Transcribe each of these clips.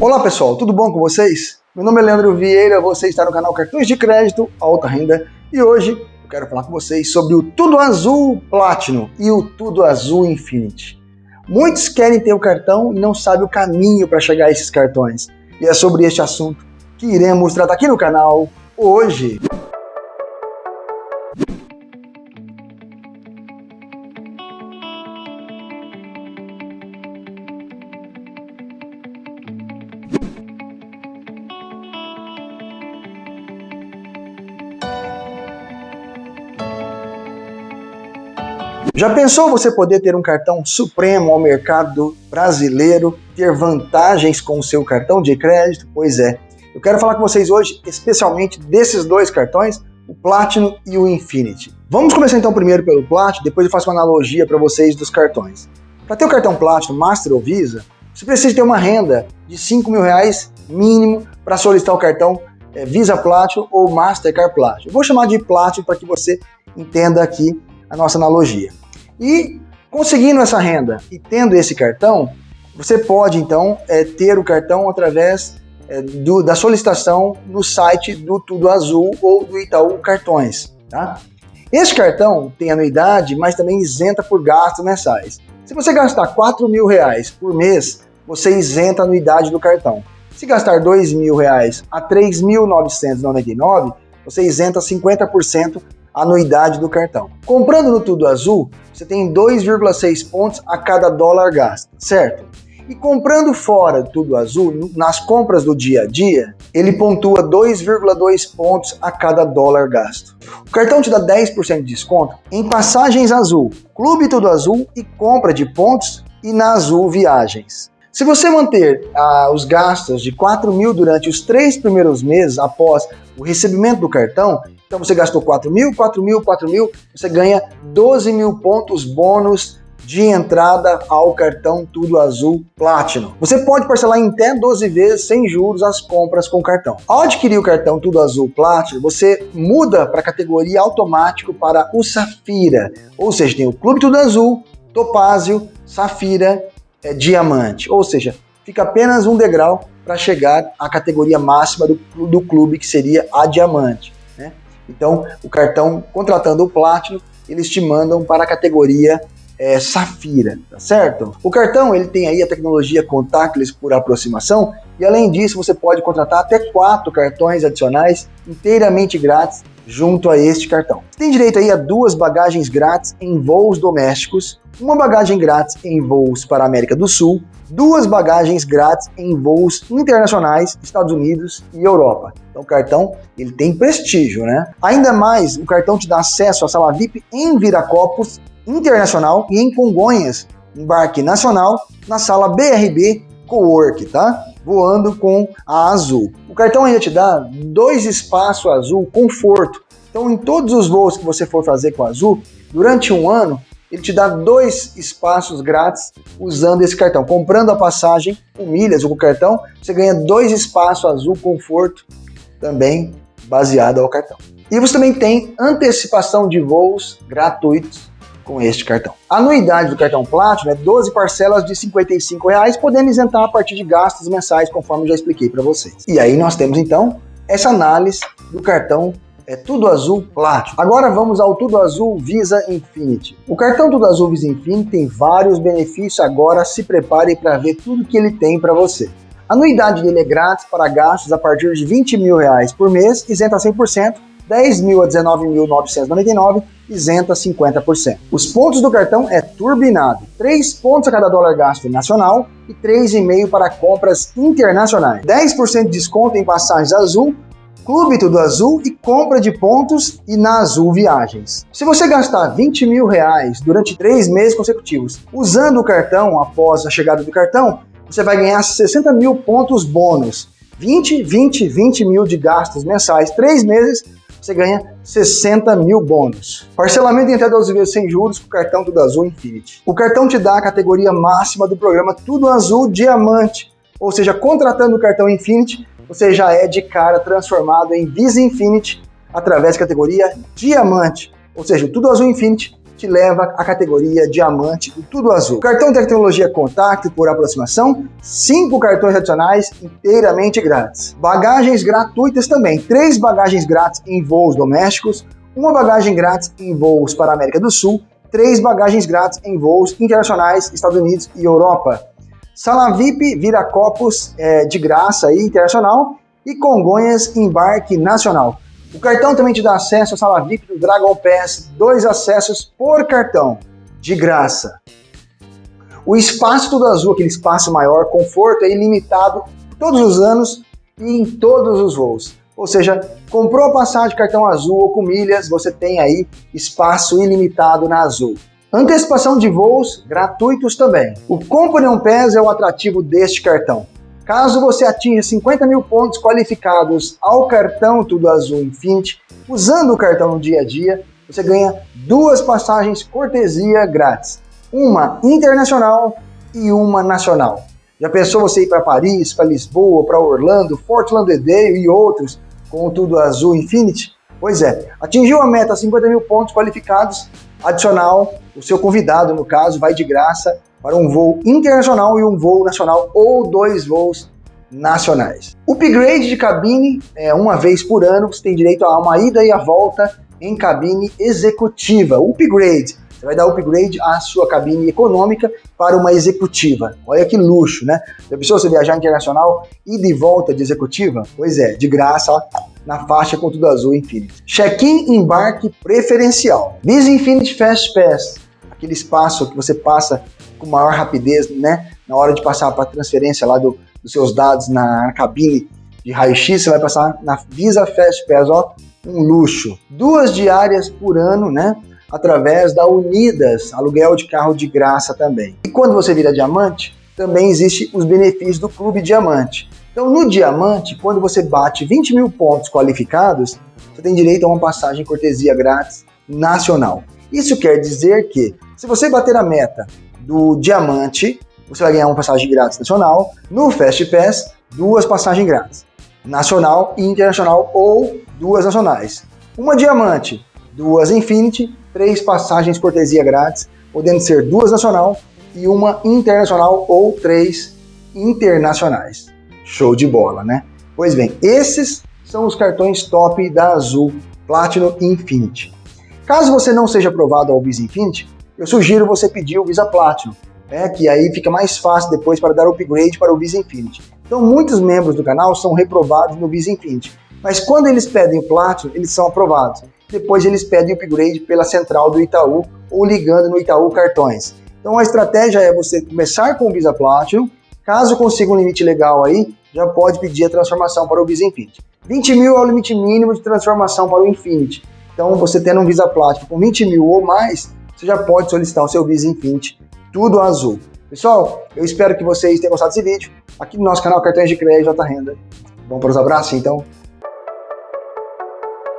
Olá pessoal, tudo bom com vocês? Meu nome é Leandro Vieira, você está no canal Cartões de Crédito Alta Renda e hoje eu quero falar com vocês sobre o Tudo Azul Platinum e o Tudo Azul Infinity. Muitos querem ter o cartão e não sabem o caminho para chegar a esses cartões. E é sobre este assunto que iremos tratar aqui no canal hoje. Já pensou você poder ter um cartão supremo ao mercado brasileiro, ter vantagens com o seu cartão de crédito? Pois é, eu quero falar com vocês hoje especialmente desses dois cartões, o Platinum e o Infinity. Vamos começar então primeiro pelo Platinum, depois eu faço uma analogia para vocês dos cartões. Para ter o cartão Platinum, Master ou Visa, você precisa ter uma renda de 5 mil reais mínimo para solicitar o cartão é, Visa Platinum ou Mastercard Platinum. Eu vou chamar de Platinum para que você entenda aqui a nossa analogia. E conseguindo essa renda e tendo esse cartão, você pode então é, ter o cartão através é, do, da solicitação no site do Tudo Azul ou do Itaú Cartões. Tá? Esse cartão tem anuidade, mas também isenta por gastos mensais. Se você gastar 4 mil reais por mês, você isenta a anuidade do cartão. Se gastar 2 mil reais a 3.999, você isenta 50% anuidade do cartão. Comprando no Tudo Azul, você tem 2,6 pontos a cada dólar gasto, certo? E comprando fora do Tudo Azul, nas compras do dia a dia, ele pontua 2,2 pontos a cada dólar gasto. O cartão te dá 10% de desconto em passagens azul, Clube Tudo Azul e compra de pontos e na Azul Viagens. Se você manter ah, os gastos de 4 mil durante os três primeiros meses após o recebimento do cartão, então você gastou 4 mil, 4 mil, 4 mil, você ganha 12 mil pontos bônus de entrada ao cartão Tudo Azul Platinum. Você pode parcelar em até 12 vezes sem juros as compras com cartão. Ao adquirir o cartão Tudo Azul Platinum, você muda para a categoria automático para o Safira, ou seja, tem o Clube Tudo Azul, Topázio, Safira, é, Diamante, ou seja, fica apenas um degrau para chegar à categoria máxima do, do clube, que seria a Diamante. Então, o cartão, contratando o Platinum, eles te mandam para a categoria é, Safira, tá certo? O cartão ele tem aí a tecnologia contactless por aproximação e além disso você pode contratar até quatro cartões adicionais inteiramente grátis junto a este cartão. Você tem direito aí a duas bagagens grátis em voos domésticos, uma bagagem grátis em voos para a América do Sul, duas bagagens grátis em voos internacionais, Estados Unidos e Europa. Então o cartão ele tem prestígio, né? Ainda mais, o cartão te dá acesso à sala VIP em Viracopos Internacional e em Congonhas, embarque nacional na sala BRB Cowork, tá? Voando com a Azul. O cartão ainda te dá dois espaços Azul Conforto. Então, em todos os voos que você for fazer com a Azul, durante um ano, ele te dá dois espaços grátis usando esse cartão. Comprando a passagem com milhas ou com cartão, você ganha dois espaços Azul Conforto, também baseado ao cartão. E você também tem antecipação de voos gratuitos com este cartão. A anuidade do cartão Platinum é 12 parcelas de 55 reais, podendo isentar a partir de gastos mensais, conforme já expliquei para vocês. E aí nós temos então essa análise do cartão é Tudo Azul Platinum. Agora vamos ao Tudo Azul Visa Infinity. O cartão Tudo Azul Visa Infinity tem vários benefícios, agora se prepare para ver tudo que ele tem para você. A anuidade dele é grátis para gastos a partir de 20 mil reais por mês, isenta 100%, 10 mil a 19.999, isenta 50%. Os pontos do cartão é turbinado, 3 pontos a cada dólar gasto nacional e 3,5 para compras internacionais. 10% de desconto em passagens azul, Clube Tudo Azul e compra de pontos e na Azul Viagens. Se você gastar 20 mil reais durante 3 meses consecutivos usando o cartão após a chegada do cartão, você vai ganhar 60 mil pontos bônus. 20, 20, 20 mil de gastos mensais, 3 meses, você ganha 60 mil bônus. Parcelamento em até 12 vezes sem juros com o cartão Tudo Azul Infinity. O cartão te dá a categoria máxima do programa Tudo Azul Diamante, ou seja, contratando o cartão Infinity, você já é de cara transformado em Visa Infinity através da categoria Diamante, ou seja, Tudo Azul Infinity te leva à categoria diamante do Tudo Azul. Cartão tecnologia contact por aproximação, 5 cartões adicionais inteiramente grátis. Bagagens gratuitas também, 3 bagagens grátis em voos domésticos, uma bagagem grátis em voos para a América do Sul, 3 bagagens grátis em voos internacionais, Estados Unidos e Europa. Sala VIP vira copos é, de graça aí, internacional e Congonhas embarque nacional. O cartão também te dá acesso à sala VIP do Dragon Pass, dois acessos por cartão, de graça. O espaço tudo azul, aquele espaço maior, conforto é ilimitado todos os anos e em todos os voos. Ou seja, comprou a passagem cartão azul ou com milhas, você tem aí espaço ilimitado na Azul. Antecipação de voos gratuitos também. O Company Pass é o atrativo deste cartão. Caso você atinja 50 mil pontos qualificados ao cartão Tudo Azul Infinity, usando o cartão no dia a dia, você ganha duas passagens cortesia grátis, uma internacional e uma nacional. Já pensou você ir para Paris, para Lisboa, para Orlando, Fort Lauderdale e outros com o Tudo Azul Infinity? Pois é, atingiu a meta 50 mil pontos qualificados, adicional, o seu convidado, no caso, vai de graça para um voo internacional e um voo nacional ou dois voos nacionais. Upgrade de cabine, é, uma vez por ano, você tem direito a uma ida e a volta em cabine executiva. Upgrade, você vai dar upgrade à sua cabine econômica para uma executiva. Olha que luxo, né? Já pensou você viajar internacional e de volta de executiva? Pois é, de graça, ó, na faixa com tudo azul Infinity. Check-in embarque preferencial. Visa Infinity Fast Pass, aquele espaço que você passa com maior rapidez, né? Na hora de passar para transferência lá do, dos seus dados na, na cabine de raio-x, você vai passar na Visa Fast Pass, ó, um luxo. Duas diárias por ano, né? Através da Unidas, aluguel de carro de graça também. E quando você vira diamante, também existe os benefícios do Clube Diamante. Então, no Diamante, quando você bate 20 mil pontos qualificados, você tem direito a uma passagem cortesia grátis nacional. Isso quer dizer que, se você bater a meta do Diamante, você vai ganhar uma passagem grátis nacional. No Fast Pass, duas passagens grátis. Nacional e internacional ou duas nacionais. Uma Diamante, duas Infinity, três passagens cortesia grátis, podendo ser duas nacional e uma internacional ou três internacionais. Show de bola, né? Pois bem, esses são os cartões top da Azul Platinum Infinity. Caso você não seja aprovado ao Visa Infinity, eu sugiro você pedir o Visa Platinum, né, que aí fica mais fácil depois para dar upgrade para o Visa Infinity. Então muitos membros do canal são reprovados no Visa Infinity, mas quando eles pedem o Platinum, eles são aprovados. Depois eles pedem upgrade pela central do Itaú ou ligando no Itaú Cartões. Então a estratégia é você começar com o Visa Platinum, caso consiga um limite legal aí, já pode pedir a transformação para o Visa Infinity. 20 mil é o limite mínimo de transformação para o Infinity. Então você tendo um Visa Platinum com 20 mil ou mais, você já pode solicitar o seu Visa Infinity, tudo azul. Pessoal, eu espero que vocês tenham gostado desse vídeo. Aqui no nosso canal Cartões de Crédito Alta Renda. Vamos para os abraços, então?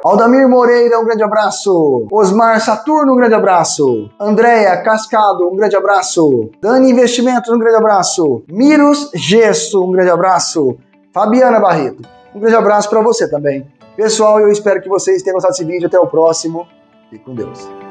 Aldamir Moreira, um grande abraço. Osmar Saturno, um grande abraço. Andréia Cascado, um grande abraço. Dani Investimentos, um grande abraço. Miros Gesso, um grande abraço. Fabiana Barreto, um grande abraço para você também. Pessoal, eu espero que vocês tenham gostado desse vídeo. Até o próximo. Fique com Deus.